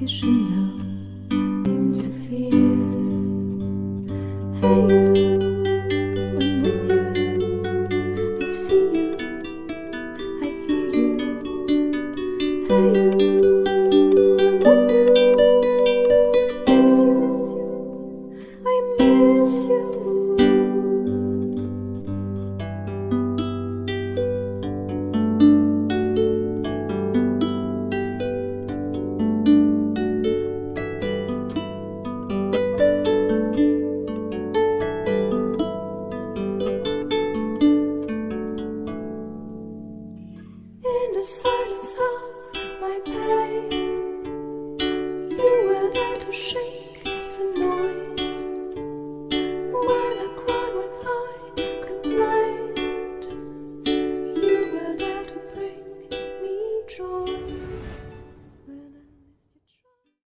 you should know. You. I'm with you. I see you. I hear you. in the silence of my pain. You were there to shame.